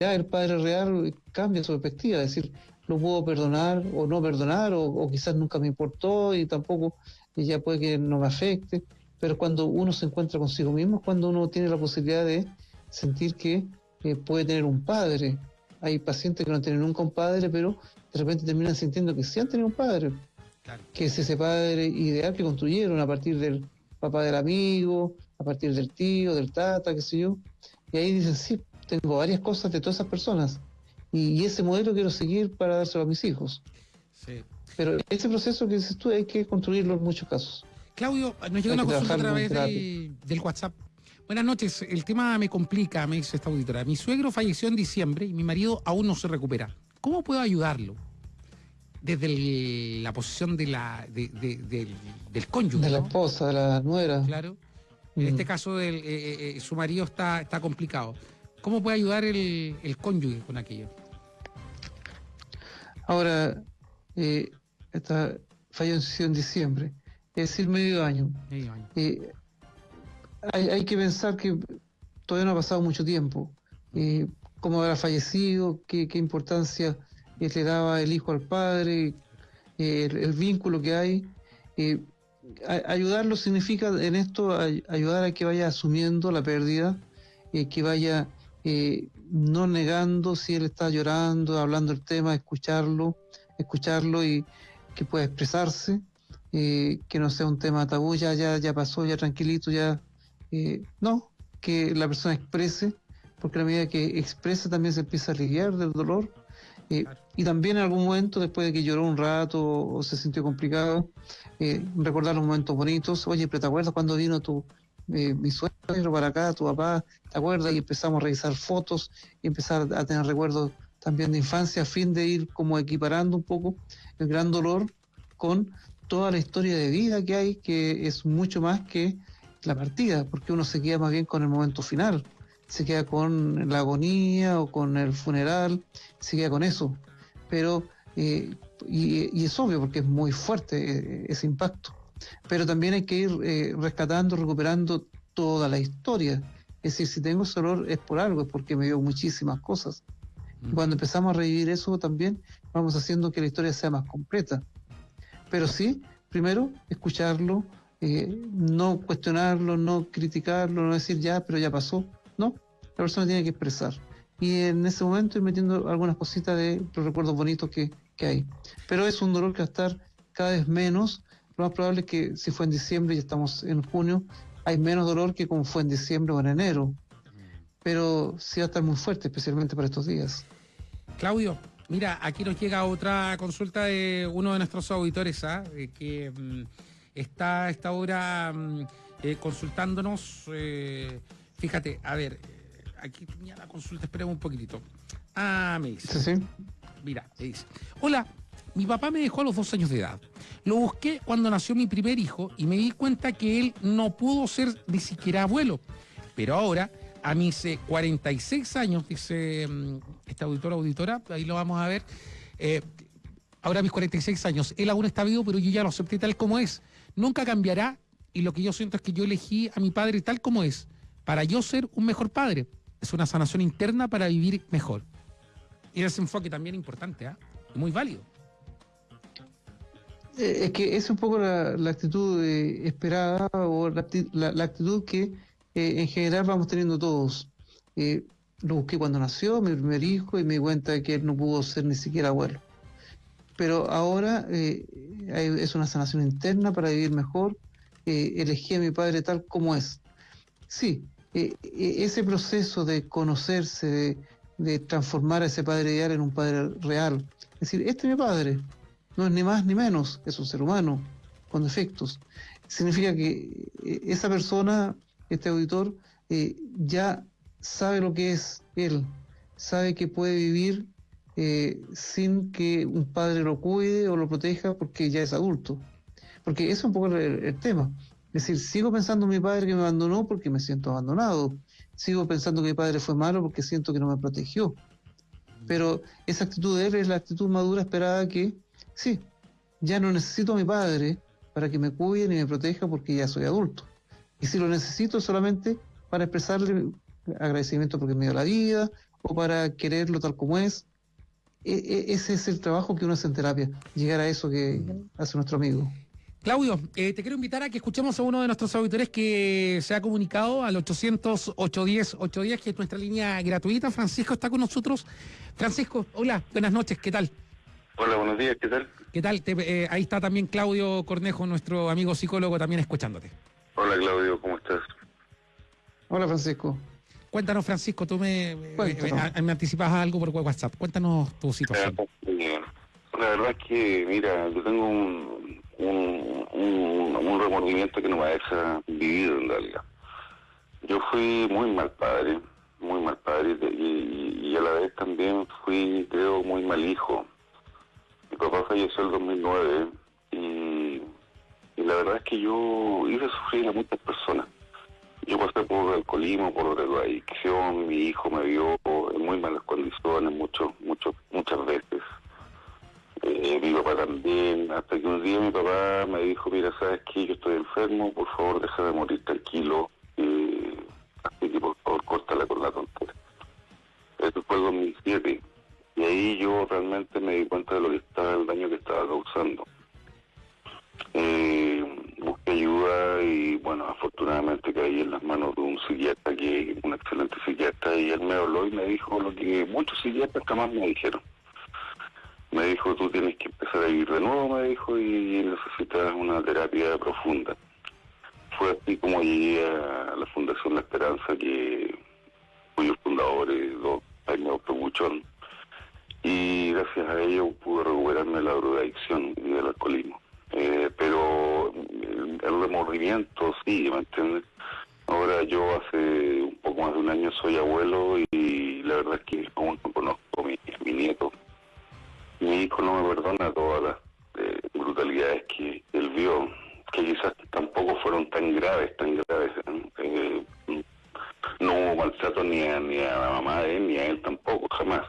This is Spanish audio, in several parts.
el padre real cambia su perspectiva, es decir, lo puedo perdonar o no perdonar, o, quizás nunca me importó y tampoco y ya puede que no me afecte, pero cuando uno se encuentra consigo mismo es cuando uno tiene la posibilidad de sentir que eh, puede tener un padre. Hay pacientes que no tienen nunca un padre, pero de repente terminan sintiendo que sí han tenido un padre, que es ese padre ideal que construyeron a partir del papá del amigo, a partir del tío, del tata, qué sé yo, y ahí dicen, sí, tengo varias cosas de todas esas personas, y, ese modelo quiero seguir para dárselo a mis hijos. Pero ese proceso que dices tú hay que construirlo en muchos casos. Claudio, nos llega una consulta a través del WhatsApp. Buenas noches, el tema me complica, me dice esta auditora. Mi suegro falleció en diciembre y mi marido aún no se recupera. ¿Cómo puedo ayudarlo? Desde la posición de la, del cónyuge. De la esposa, de la nuera. Claro. En este mm. caso, el, eh, eh, eh, su marido está, está complicado. ¿Cómo puede ayudar el, el cónyuge con aquello? Ahora, eh, esta falleció en diciembre, es decir, medio año. Eh, hay, que pensar que todavía no ha pasado mucho tiempo. Eh, cómo habrá fallecido, qué, importancia le daba el hijo al padre, el, vínculo que hay. ayudarlo significa en esto ayudar a que vaya asumiendo la pérdida, que vaya no negando si él está llorando, hablando el tema, escucharlo, escucharlo y que pueda expresarse, eh, que no sea un tema tabú, ya, ya, ya pasó, ya tranquilito, ya eh, no, que la persona exprese, porque a la medida que expresa también se empieza a aliviar del dolor. Eh, y también en algún momento, después de que lloró un rato o, se sintió complicado, recordar los momentos bonitos. Oye, pero ¿te acuerdas cuando vino tu, mi suegro para acá, tu papá? ¿Te acuerdas? Y empezamos a revisar fotos y empezar a tener recuerdos también de infancia a fin de ir como equiparando un poco el gran dolor con toda la historia de vida que hay, que es mucho más que la partida, porque uno se queda más bien con el momento final, se queda con la agonía o con el funeral, se queda con eso. Pero, eh, y, es obvio porque es muy fuerte eh, ese impacto. Pero también hay que ir eh, rescatando, recuperando toda la historia. Es decir, si tengo ese dolor es por algo, es porque me dio muchísimas cosas. Cuando empezamos a revivir eso también, vamos haciendo que la historia sea más completa. Pero sí, primero, escucharlo, eh, no cuestionarlo, no criticarlo, no decir ya, pero ya pasó. No, la persona tiene que expresar. Y en ese momento ir metiendo algunas cositas de los recuerdos bonitos que, que hay. Pero es un dolor que va a estar cada vez menos. Lo más probable es que si fue en diciembre y estamos en junio, hay menos dolor que como fue en diciembre o en enero pero sí va a estar muy fuerte, especialmente para estos días. Claudio, mira, aquí nos llega otra consulta de uno de nuestros auditores, ¿ah? que mm, está a esta hora mm, eh, consultándonos. Eh, fíjate, a ver, eh, aquí tenía la consulta, esperemos un poquitito. Ah, me dice. Sí, sí. Mira, me dice. Hola, mi papá me dejó a los dos años de edad. Lo busqué cuando nació mi primer hijo y me di cuenta que él no pudo ser ni siquiera abuelo. Pero ahora a mis 46 años, dice mm, esta auditora, auditora, ahí lo vamos a ver. Eh, ahora a mis 46 años, él aún está vivo, pero yo ya lo acepté tal como es. Nunca cambiará y lo que yo siento es que yo elegí a mi padre tal como es, para yo ser un mejor padre. Es una sanación interna para vivir mejor. Y ese enfoque también importante, ¿ah? muy válido. Eh, es que es un poco la, actitud esperada o la, actitud que eh, en general vamos teniendo todos. Eh, lo busqué cuando nació, mi primer hijo, y me di cuenta de que él no pudo ser ni siquiera abuelo. Pero ahora eh, es una sanación interna para vivir mejor. elegí a mi padre tal como es. Sí, ese proceso de conocerse, de, de, transformar a ese padre ideal en un padre real. Es decir, este es mi padre, no es ni más ni menos, es un ser humano con defectos. Significa que esa persona este auditor eh, ya sabe lo que es él, sabe que puede vivir eh, sin que un padre lo cuide o lo proteja porque ya es adulto. Porque eso es un poco el, tema. Es decir, sigo pensando en mi padre que me abandonó porque me siento abandonado. Sigo pensando que mi padre fue malo porque siento que no me protegió. Pero esa actitud de él es la actitud madura esperada que, sí, ya no necesito a mi padre para que me cuide ni me proteja porque ya soy adulto. Y si lo necesito solamente para expresarle agradecimiento porque me dio la vida, o para quererlo tal como es. E, e, ese es el trabajo que uno hace en terapia, llegar a eso que hace nuestro amigo. Claudio, eh, te quiero invitar a que escuchemos a uno de nuestros auditores que se ha comunicado al 800-810-810, que es nuestra línea gratuita. Francisco está con nosotros. Francisco, hola, buenas noches, ¿qué tal? Hola, buenos días, ¿qué tal? ¿Qué tal? Eh, ahí está también Claudio Cornejo, nuestro amigo psicólogo, también escuchándote. Hola, Claudio, ¿cómo estás? Hola, Francisco. Cuéntanos, Francisco, tú me, me, anticipas algo por WhatsApp. Cuéntanos tu situación. La verdad es que, mira, yo tengo un, un, remordimiento que no me deja vivir en realidad. Yo fui muy mal padre, muy mal padre, y, a la vez también fui, creo, muy mal hijo. Mi papá falleció en el 2009 y, la verdad es que yo hice sufrir a muchas personas. Yo pasé por alcoholismo, por drogadicción, mi hijo me vio en muy malas condiciones mucho, mucho, muchas veces. Eh, mi papá también, hasta que un día mi papá me dijo, mira, ¿sabes qué? Yo estoy enfermo, por favor deja de morir tranquilo, eh, así que por favor córtala con la tontera. Eso fue el 2007, y ahí yo realmente me di cuenta de lo que él me habló y me dijo lo que muchos psiquiatras jamás me dijeron me dijo, tú tienes que empezar a vivir de nuevo, me dijo, y necesitas una terapia profunda. Fue así como llegué a la Fundación La Esperanza, que cuyos fundadores, dos años Buchón, y gracias a ello pude recuperarme la drogadicción y del alcoholismo. Eh, pero el, remordimiento sí, ¿me entiendes? Ahora yo hace un poco más de un año soy abuelo y la verdad es que aún no conozco a mi, mi nieto mi hijo no me perdona todas las eh, brutalidades que él vio, que quizás tampoco fueron tan graves, tan graves. Eh, no hubo maltrato ni a, ni a la mamá de él, ni a él tampoco, jamás.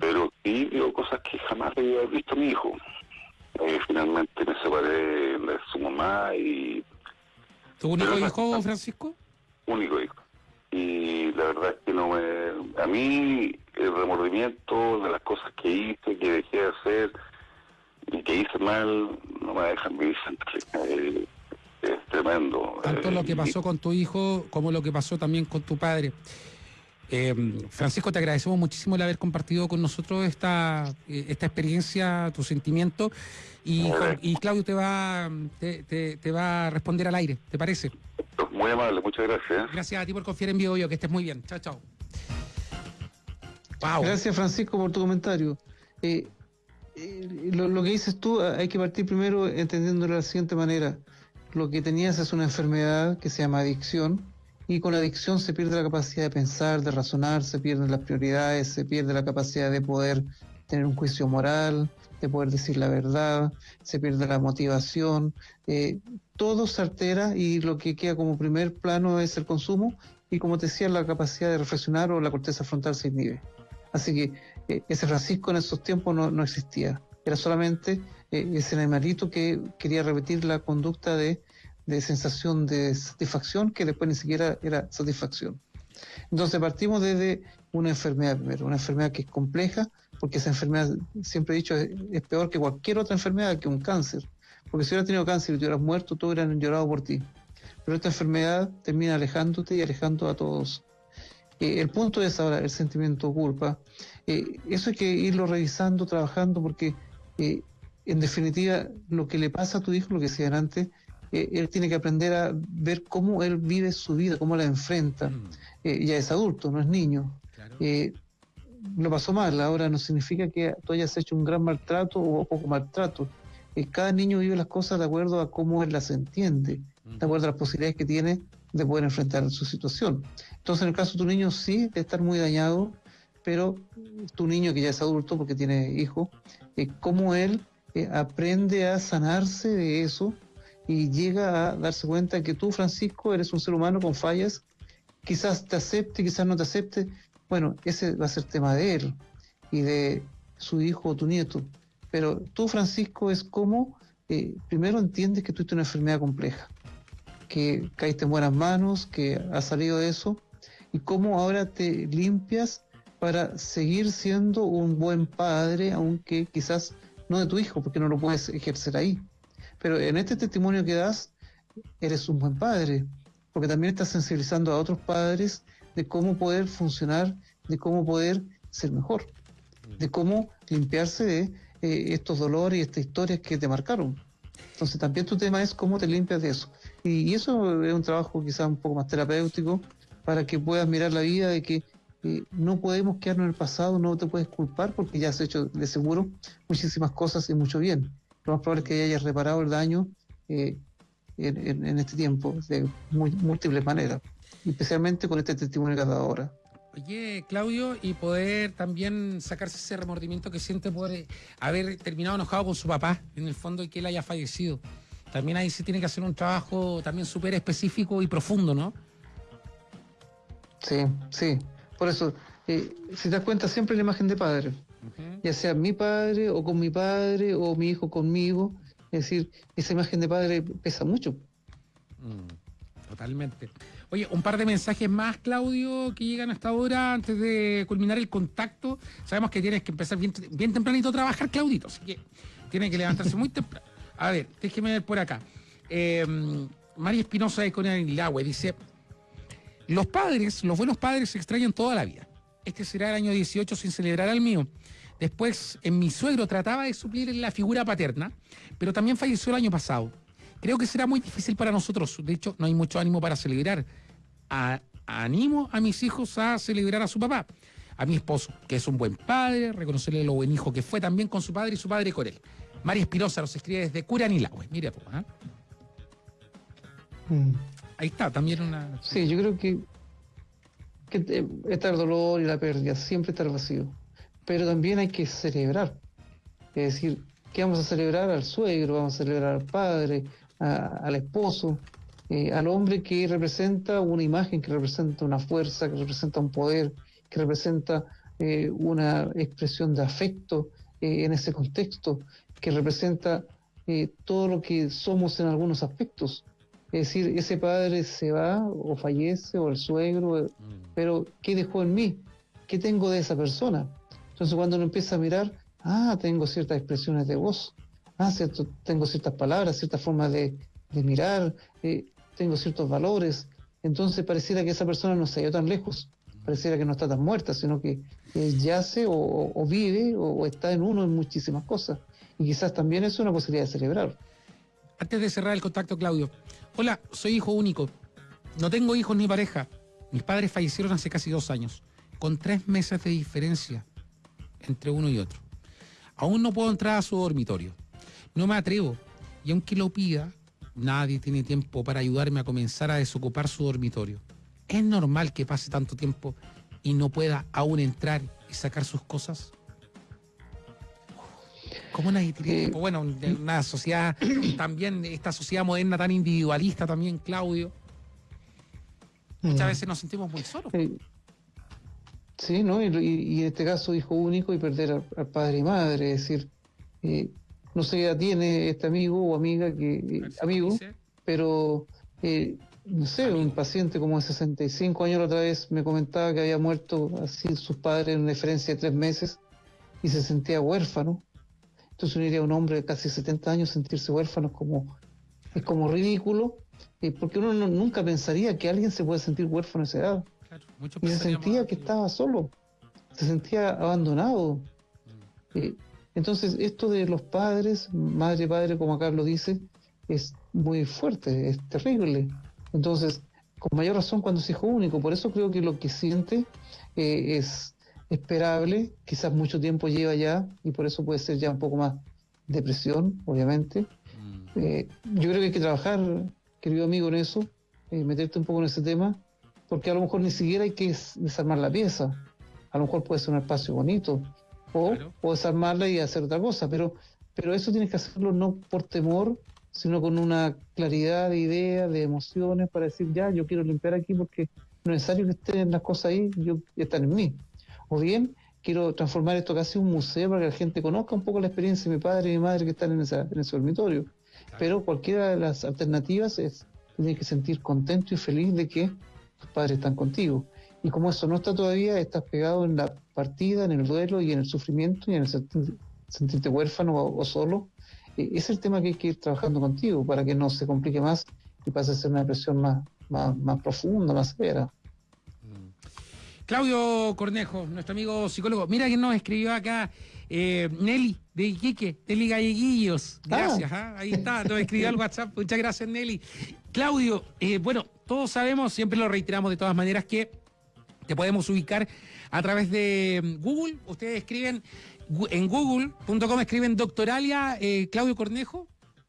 Pero sí vio cosas que jamás había visto mi hijo. ¿Tu único hijo, Francisco? Único hijo. Y la verdad es que no me... A mí el remordimiento de las cosas que hice, que dejé de hacer y que hice mal, no me dejan vivir. Eh, es tremendo. Tanto lo que eh, pasó con tu hijo como lo que pasó también con tu padre. Eh, Francisco, te agradecemos muchísimo el haber compartido con nosotros esta, esta experiencia, tu sentimiento. Y, y Claudio te va, te, te, va a responder al aire, ¿te parece? Muy amable, muchas gracias. Gracias a ti por confiar en Vivo Yo, que estés muy bien. Chao, chao. Gracias Francisco por tu comentario. Eh, eh, lo, que dices tú, hay que partir primero entendiéndolo de la siguiente manera. Lo que tenías es una enfermedad que se llama adicción y con la adicción se pierde la capacidad de pensar, de razonar, se pierden las prioridades, se pierde la capacidad de poder tener un juicio moral, de poder decir la verdad, se pierde la motivación, eh, todo se altera y lo que queda como primer plano es el consumo y como te decía la capacidad de reflexionar o la corteza frontal se inhibe. Así que eh, ese Francisco en esos tiempos no, existía. Era solamente eh, ese animalito que quería repetir la conducta de, sensación de satisfacción que después ni siquiera era satisfacción. Entonces partimos desde una enfermedad primero, una enfermedad que es compleja, porque esa enfermedad, siempre he dicho, es, peor que cualquier otra enfermedad, que un cáncer. Porque si hubieras tenido cáncer y te hubieras muerto, todos hubieran llorado por ti. Pero esta enfermedad termina alejándote y alejando a todos eh, el punto es ahora el sentimiento culpa. Eh, eso hay que irlo revisando, trabajando, porque eh, en definitiva lo que le pasa a tu hijo, lo que decían antes, él tiene que aprender a ver cómo él vive su vida, cómo la enfrenta. Mm. ya es adulto, no es niño. lo pasó mal, ahora no significa que tú hayas hecho un gran maltrato o poco maltrato. cada niño vive las cosas de acuerdo a cómo él las entiende, de acuerdo a las posibilidades que tiene de poder enfrentar su situación. Entonces, en el caso de tu niño, sí, de estar muy dañado, pero tu niño que ya es adulto porque tiene hijo, eh, cómo él eh, aprende a sanarse de eso y llega a darse cuenta que tú, Francisco, eres un ser humano con fallas, quizás te acepte, quizás no te acepte, bueno, ese va a ser tema de él y de su hijo o tu nieto. Pero tú, Francisco, es como, eh, primero entiendes que tuviste una enfermedad compleja que caíste en buenas manos, que has salido de eso, y cómo ahora te limpias para seguir siendo un buen padre, aunque quizás no de tu hijo, porque no lo puedes ejercer ahí. Pero en este testimonio que das, eres un buen padre, porque también estás sensibilizando a otros padres de cómo poder funcionar, de cómo poder ser mejor, de cómo limpiarse de eh, estos dolores y estas historias que te marcaron. Entonces también tu tema es cómo te limpias de eso. Y, eso es un trabajo quizás un poco más terapéutico para que puedas mirar la vida de que eh, no podemos quedarnos en el pasado, no te puedes culpar porque ya has hecho de seguro muchísimas cosas y mucho bien. Lo más probable es que hayas reparado el daño eh, en, este tiempo de múltiples maneras, especialmente con este testimonio que has dado ahora. Oye, Claudio, y poder también sacarse ese remordimiento que siente por eh, haber terminado enojado con su papá, en el fondo, y que él haya fallecido. También ahí se tiene que hacer un trabajo también súper específico y profundo, ¿no? Sí, sí. Por eso, eh, si te das cuenta, siempre la imagen de padre. Ya sea mi padre o con mi padre o mi hijo conmigo. Es decir, esa imagen de padre pesa mucho. Mm, totalmente. Oye, un par de mensajes más, Claudio, que llegan hasta ahora antes de culminar el contacto. Sabemos que tienes que empezar bien, bien tempranito a trabajar, Claudito, así que tiene que levantarse muy temprano. A ver, déjeme ver por acá. Eh, María Espinosa de Conilagüe dice: Los padres, los buenos padres se extrañan toda la vida. Este será el año 18 sin celebrar al mío. Después, en mi suegro trataba de suplir la figura paterna, pero también falleció el año pasado. Creo que será muy difícil para nosotros. De hecho, no hay mucho ánimo para celebrar. animo a mis hijos a celebrar a su papá. A mi esposo, que es un buen padre, reconocerle lo buen hijo que fue también con su padre y su padre con él. María Espirosa nos escribe desde Curanilagüe. Mire, pues, Ahí está, también una. Sí, yo creo que, que está el dolor y la pérdida, siempre está el vacío. Pero también hay que celebrar. Es decir, ¿qué vamos a celebrar? Al suegro, vamos a celebrar al padre, al esposo, eh, al hombre que representa una imagen, que representa una fuerza, que representa un poder, que representa eh, una expresión de afecto eh, en ese contexto, que representa todo lo que somos en algunos aspectos. Es decir, ese padre se va o fallece o el suegro, mm. pero ¿qué dejó en mí? ¿Qué tengo de esa persona? Entonces cuando uno empieza a mirar, ah, tengo ciertas expresiones de voz, ah, cierto, tengo ciertas palabras, ciertas formas de, mirar, eh, tengo ciertos valores. Entonces pareciera que esa persona no se ha ido tan lejos, pareciera que no está tan muerta, sino que yace o, vive o, está en uno en muchísimas cosas. Y quizás también es una posibilidad de celebrar. Antes de cerrar el contacto, Claudio. Hola, soy hijo único. No tengo hijos ni pareja. Mis padres fallecieron hace casi dos años, con tres meses de diferencia entre uno y otro. Aún no puedo entrar a su dormitorio. No me atrevo. Y aunque lo pida, nadie tiene tiempo para ayudarme a comenzar a desocupar su dormitorio. ¿Es normal que pase tanto tiempo y no pueda aún entrar y sacar sus cosas? ¿Cómo nadie tiene eh? Bueno, una sociedad también, esta sociedad moderna tan individualista también, Claudio. Muchas mm. veces nos sentimos muy solos. Sí, ¿no? Y, en este caso hijo único y perder al, padre y madre, es decir, eh, no sé qué edad tiene este amigo o amiga que eh, amigo, pero eh, no sé, un paciente como de 65 años la otra vez me comentaba que había muerto así sus padres en una diferencia de tres meses y se sentía huérfano. Entonces uno diría a un hombre de casi 70 años sentirse huérfano es como, es como ridículo, porque uno nunca pensaría que alguien se puede sentir huérfano a esa edad y se sentía que estaba solo, se sentía abandonado. Mm. Eh, entonces, esto de los padres, madre padre, como acá lo dice, es muy fuerte, es terrible. Entonces, con mayor razón cuando es hijo único, por eso creo que lo que siente eh, es esperable, quizás mucho tiempo lleva ya, y por eso puede ser ya un poco más depresión, obviamente. Mm. Eh, yo creo que hay que trabajar, querido amigo, en eso, meterte un poco en ese tema, porque a lo mejor ni siquiera hay que desarmar la pieza. A lo mejor puede ser un espacio bonito, o, desarmarla y hacer otra cosa, pero, pero eso tienes que hacerlo no por temor, sino con una claridad de ideas, de emociones, para decir, ya, yo quiero limpiar aquí porque no es necesario que estén las cosas ahí, yo, están en mí. O bien, quiero transformar esto casi en un museo para que la gente conozca un poco la experiencia de mi padre y mi madre que están en, esa, en ese dormitorio. Pero cualquiera de las alternativas es, tienes que sentir contento y feliz de que tus padres están contigo. Y como eso no está todavía, estás pegado en la partida, en el duelo y en el sufrimiento y en el sentirte huérfano o, solo. E, es el tema que hay que ir trabajando contigo para que no se complique más y pase a ser una depresión más, más, más profunda, más severa. Claudio Cornejo, nuestro amigo psicólogo. Mira que nos escribió acá eh, Nelly de Iquique, Nelly Galleguillos. Ah. Gracias, ¿ah? ahí está, nos escribió al WhatsApp. Muchas gracias, Nelly. Claudio, eh, bueno, todos sabemos, siempre lo reiteramos de todas maneras, que te podemos ubicar a través de mm, Google. Ustedes escriben en google.com, escriben doctoralia eh, Claudio Cornejo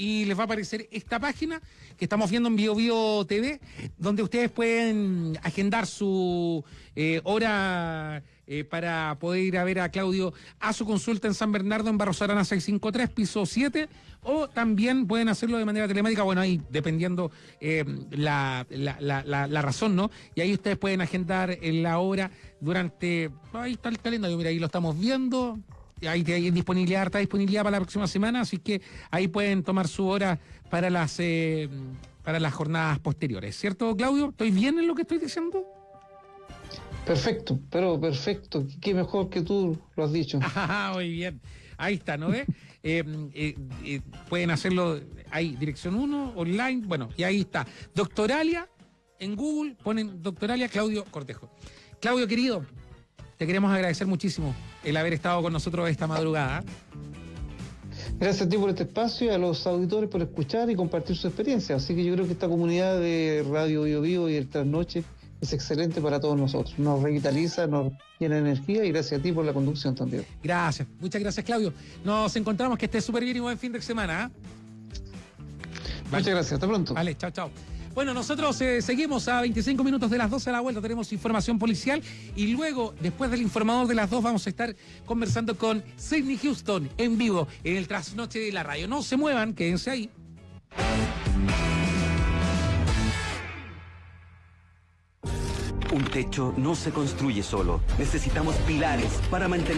y les va a aparecer esta página que estamos viendo en BioBio TV, donde ustedes pueden agendar su eh, hora eh, para poder ir a ver a Claudio a su consulta en San Bernardo, en Barros Arana 653, piso 7, o también pueden hacerlo de manera telemática, bueno, ahí dependiendo eh, la, la, razón, ¿no? Y ahí ustedes pueden agendar la hora durante, ahí está el calendario, mira, ahí lo estamos viendo, hay, hay disponibilidad, harta disponibilidad para la próxima semana, así que ahí pueden tomar su hora para las eh, para las jornadas posteriores, ¿cierto, Claudio? ¿Estoy bien en lo que estoy diciendo? Perfecto, pero perfecto. Qué mejor que tú lo has dicho. Ah, muy bien. Ahí está, ¿no ve? Eh, eh, pueden hacerlo, hay dirección 1, online, bueno, y ahí está. Doctoralia, en Google ponen Doctoralia Claudio Cortejo. Claudio, querido, te queremos agradecer muchísimo el haber estado con nosotros esta madrugada. Gracias a ti por este espacio y a los auditores por escuchar y compartir su experiencia. Así que yo creo que esta comunidad de Radio Bio Vivo y el Trasnoche es excelente para todos nosotros. Nos revitaliza, nos llena energía y gracias a ti por la conducción también. Gracias, muchas gracias Claudio. Nos encontramos, que esté súper bien y buen fin de semana. ¿ah? Muchas gracias, hasta pronto. Vale, chao, chao. Bueno, nosotros eh, seguimos a 25 minutos de las 12 a la vuelta, tenemos información policial y luego, después del informador de las 2, vamos a estar conversando con Sidney Houston en vivo en el trasnoche de la radio. No se muevan, quédense ahí. Un techo no se construye solo. Necesitamos pilares para mantener